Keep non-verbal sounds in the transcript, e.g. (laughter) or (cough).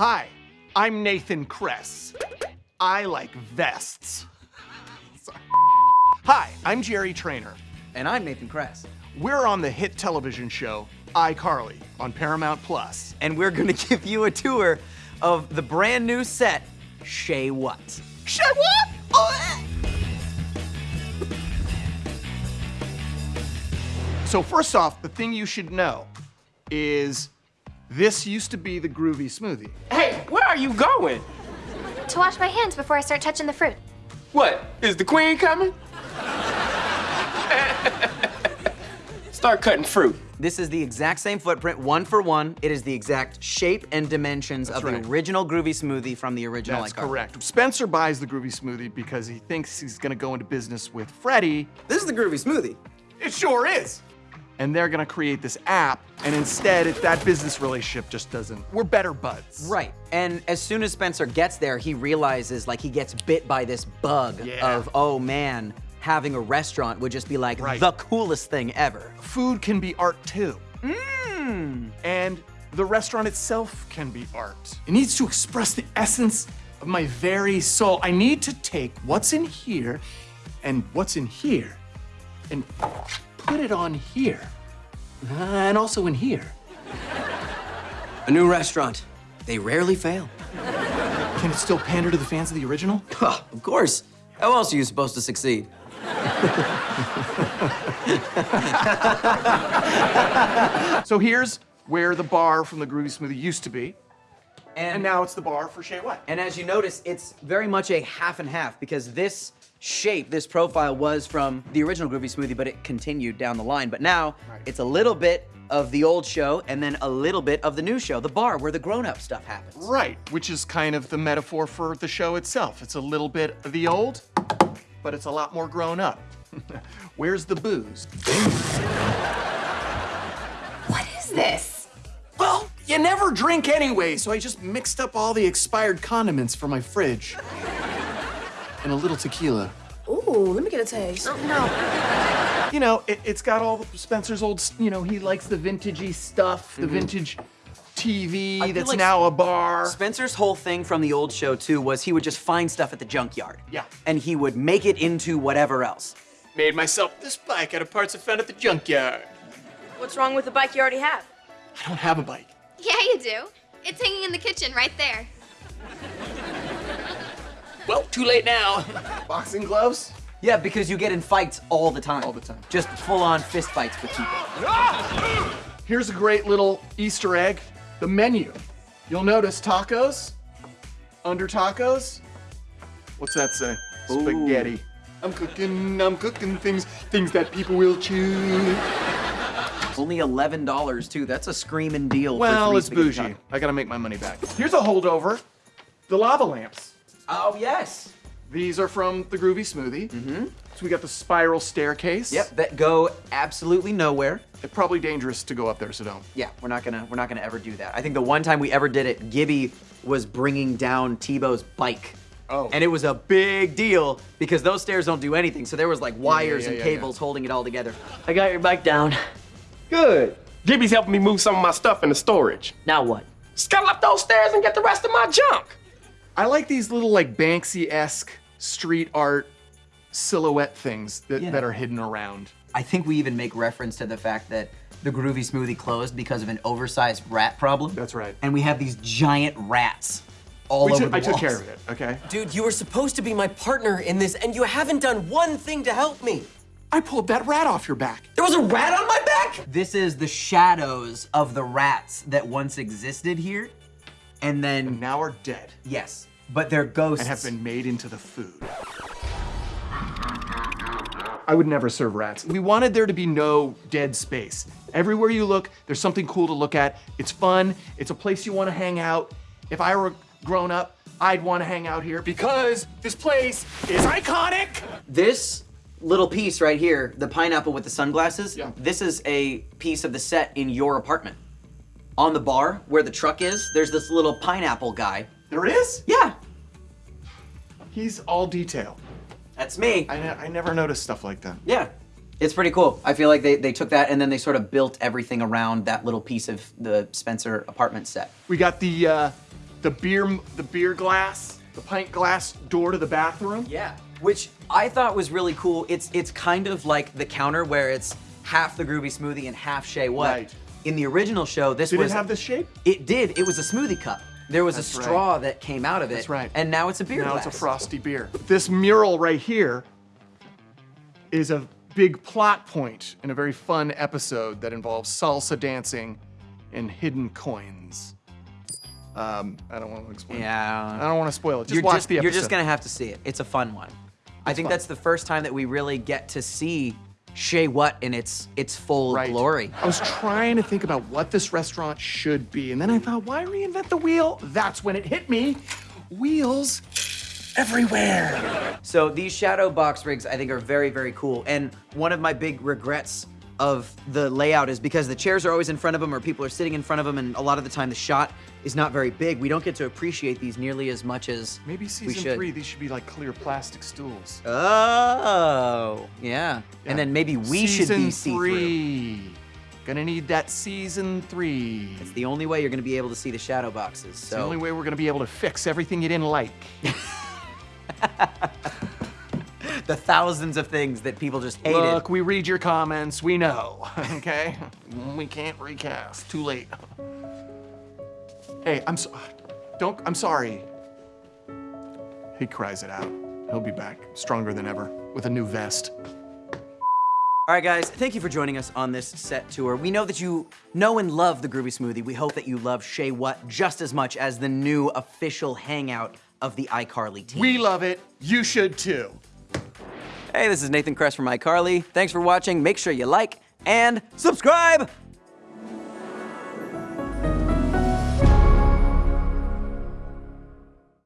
Hi, I'm Nathan Kress. I like vests. (laughs) Sorry. Hi, I'm Jerry Trainer. And I'm Nathan Kress. We're on the hit television show iCarly on Paramount Plus. And we're gonna (laughs) give you a tour of the brand new set, Shay What. Shay What? Oh. Eh. So first off, the thing you should know is this used to be the Groovy Smoothie. Hey, where are you going? To wash my hands before I start touching the fruit. What, is the queen coming? Start cutting fruit. This is the exact same footprint, one for one. It is the exact shape and dimensions That's of right. the original Groovy Smoothie from the original That's iCarly. correct. Spencer buys the Groovy Smoothie because he thinks he's gonna go into business with Freddie. This is the Groovy Smoothie. It sure is. And they're gonna create this app, and instead, it, that business relationship just doesn't. We're better buds. Right. And as soon as Spencer gets there, he realizes like he gets bit by this bug Yeah. of, oh man, having a restaurant would just be like Right. the coolest thing ever. Food can be art too. Mmm. And the restaurant itself can be art. It needs to express the essence of my very soul. I need to take what's in here and what's in here and put it on here. Uh, and also in here. A new restaurant. They rarely fail. Can it still pander to the fans of the original? (laughs) Huh, of course. How else are you supposed to succeed? (laughs) So here's where the bar from the Groovy Smoothie used to be. And, And now it's the bar for Shay What. And as you notice, it's very much a half and half because this shape, this profile was from the original Groovy Smoothie, but it continued down the line. But now it's a little bit of the old show and then a little bit of the new show, the bar where the grown-up stuff happens. Right, which is kind of the metaphor for the show itself. It's a little bit of the old, but it's a lot more grown up. (laughs) Where's the booze? What is this? Well, you never drink anyway, so I just mixed up all the expired condiments for my fridge. And a little tequila. Ooh, let me get a taste. Oh, no. You know, it, it's got all Spencer's old, you know, he likes the vintagey stuff, the mm-hmm. vintage TV that's like now a bar. Spencer's whole thing from the old show too was he would just find stuff at the junkyard. Yeah. And he would make it into whatever else. Made myself this bike out of parts I found at the junkyard. What's wrong with the bike you already have? I don't have a bike. Yeah, you do. It's hanging in the kitchen right there. Well, too late now. Boxing gloves? Yeah, because you get in fights all the time. All the time. Just full-on fist fights with people. Here's a great little Easter egg, the menu. You'll notice tacos, under tacos. What's that say? Spaghetti. I'm cooking, I'm cooking things, things that people will chew. Only $11 too. That's a screaming deal. Well, three it's bougie. tacos. I gotta make my money back. Here's a holdover, the lava lamps. Oh, yes. These are from the Groovy Smoothie. Mm-hmm. So we got the spiral staircase. Yep, that go absolutely nowhere. It's probably dangerous to go up there, so don't. Yeah, we're not gonna we're not gonna ever do that. I think the one time we ever did it, Gibby was bringing down Tebow's bike. Oh. And it was a big deal because those stairs don't do anything. So there was like wires yeah, and yeah, cables holding it all together. I got your bike down. Good. Gibby's helping me move some of my stuff into storage. Now what? Scuttle up those stairs and get the rest of my junk. I like these little like Banksy-esque street art silhouette things that, Yeah. that are hidden around. I think we even make reference to the fact that the Groovy Smoothie closed because of an oversized rat problem. That's right. And we have these giant rats all We over took- the I took care of it, okay? Dude, you were supposed to be my partner in this, and you haven't done one thing to help me. I pulled that rat off your back. There was a rat on my back? This is the shadows of the rats that once existed here. And then, Now are dead yes, but they're ghosts. and have been made into the food. I would never serve rats. We wanted there to be no dead space. Everywhere you look, there's something cool to look at. It's fun. It's a place you want to hang out. If I were grown up, I'd want to hang out here because this place is iconic. This little piece right here, the pineapple with the sunglasses, Yeah. this is a piece of the set in your apartment. On the bar where the truck is, there's this little pineapple guy. There is? Yeah, He's all detail. that's me. I, ne- I never noticed stuff like that. Yeah. It's pretty cool. I feel like they, they took that and then they sort of built everything around that little piece of the Spencer apartment set. We got the uh, the beer, the beer glass, the pint glass door to the bathroom. Yeah, which I thought was really cool. It's it's kind of like the counter where it's half the groovy smoothie and half Shay What. Right. In the original show, this Did was it have this shape? It did. It was a smoothie cup. There was That's a right. straw that came out of it. That's right. And now it's a beer now glass. it's a frosty beer. This mural right here is a big plot point in a very fun episode that involves salsa dancing and hidden coins. Um, I don't want to explain. Yeah. I don't want to spoil it. Just you're watch just, the episode. You're just gonna have to see it. It's a fun one. I think fun. that's the first time that we really get to see Shay What in its its full Right. glory. I was trying to think about what this restaurant should be, and then I thought, why reinvent the wheel? That's when it hit me. Wheels everywhere. So these shadow box rigs I think are very, very cool. And one of my big regrets of the layout is because the chairs are always in front of them or people are sitting in front of them and a lot of the time the shot is not very big. We don't get to appreciate these nearly as much as Maybe season three, these should be like clear plastic stools. Oh, yeah. And then maybe we should be see-through. three. Gonna need that season three. It's the only way you're gonna be able to see the shadow boxes. It's the only way we're gonna be able to fix everything you didn't like. (laughs) the thousands of things that people just hated. Look, we read your comments. We know. (laughs) Okay, we can't recast. Too late. Hey, I'm so. Don't. I'm sorry. He cries it out. He'll be back, stronger than ever, with a new vest. All right, guys, thank you for joining us on this set tour. We know that you know and love the Groovy Smoothie. We hope that you love Shay What just as much as the new official hangout of the iCarly team. We love it. You should too. Hey, this is Nathan Kress from iCarly. Thanks for watching. Make sure you like and subscribe.